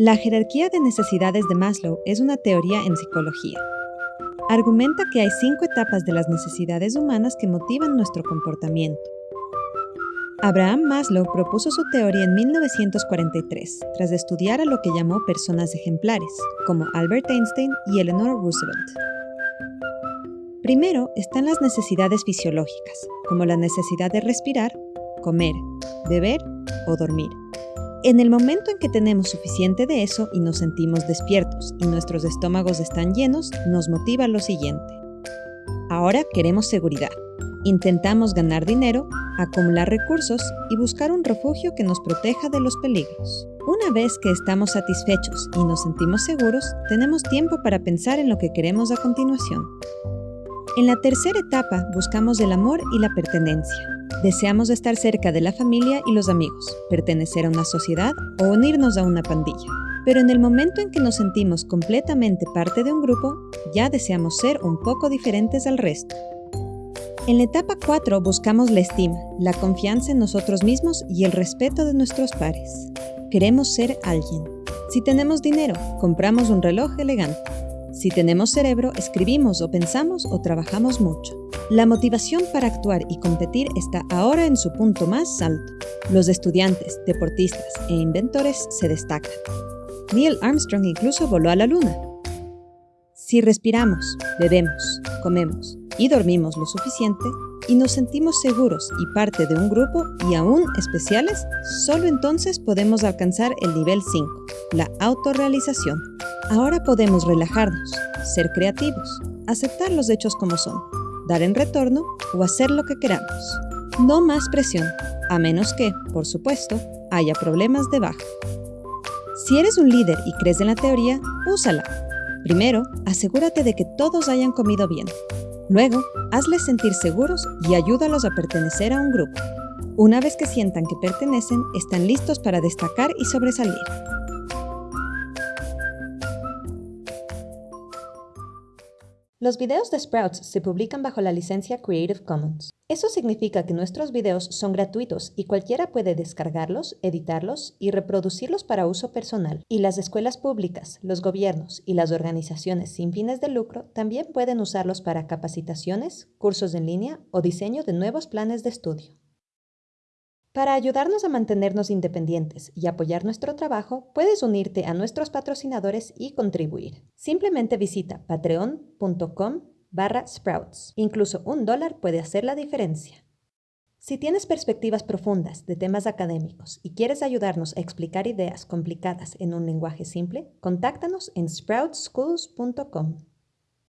La jerarquía de necesidades de Maslow es una teoría en psicología. Argumenta que hay cinco etapas de las necesidades humanas que motivan nuestro comportamiento. Abraham Maslow propuso su teoría en 1943, tras estudiar a lo que llamó personas ejemplares, como Albert Einstein y Eleanor Roosevelt. Primero están las necesidades fisiológicas, como la necesidad de respirar, comer, beber o dormir. En el momento en que tenemos suficiente de eso y nos sentimos despiertos y nuestros estómagos están llenos, nos motiva lo siguiente. Ahora queremos seguridad. Intentamos ganar dinero, acumular recursos y buscar un refugio que nos proteja de los peligros. Una vez que estamos satisfechos y nos sentimos seguros, tenemos tiempo para pensar en lo que queremos a continuación. En la tercera etapa buscamos el amor y la pertenencia. Deseamos estar cerca de la familia y los amigos, pertenecer a una sociedad o unirnos a una pandilla. Pero en el momento en que nos sentimos completamente parte de un grupo, ya deseamos ser un poco diferentes al resto. En la etapa 4 buscamos la estima, la confianza en nosotros mismos y el respeto de nuestros pares. Queremos ser alguien. Si tenemos dinero, compramos un reloj elegante. Si tenemos cerebro, escribimos o pensamos o trabajamos mucho. La motivación para actuar y competir está ahora en su punto más alto. Los estudiantes, deportistas e inventores se destacan. Neil Armstrong incluso voló a la luna. Si respiramos, bebemos, comemos y dormimos lo suficiente y nos sentimos seguros y parte de un grupo y aún especiales, solo entonces podemos alcanzar el nivel 5, la autorrealización. Ahora podemos relajarnos, ser creativos, aceptar los hechos como son, dar en retorno o hacer lo que queramos. No más presión, a menos que, por supuesto, haya problemas de baja. Si eres un líder y crees en la teoría, úsala. Primero, asegúrate de que todos hayan comido bien. Luego, hazles sentir seguros y ayúdalos a pertenecer a un grupo. Una vez que sientan que pertenecen, están listos para destacar y sobresalir. Los videos de Sprouts se publican bajo la licencia Creative Commons. Eso significa que nuestros videos son gratuitos y cualquiera puede descargarlos, editarlos y reproducirlos para uso personal. Y las escuelas públicas, los gobiernos y las organizaciones sin fines de lucro también pueden usarlos para capacitaciones, cursos en línea o diseño de nuevos planes de estudio. Para ayudarnos a mantenernos independientes y apoyar nuestro trabajo, puedes unirte a nuestros patrocinadores y contribuir. Simplemente visita patreon.com barra sprouts. Incluso un dólar puede hacer la diferencia. Si tienes perspectivas profundas de temas académicos y quieres ayudarnos a explicar ideas complicadas en un lenguaje simple, contáctanos en sproutsschools.com.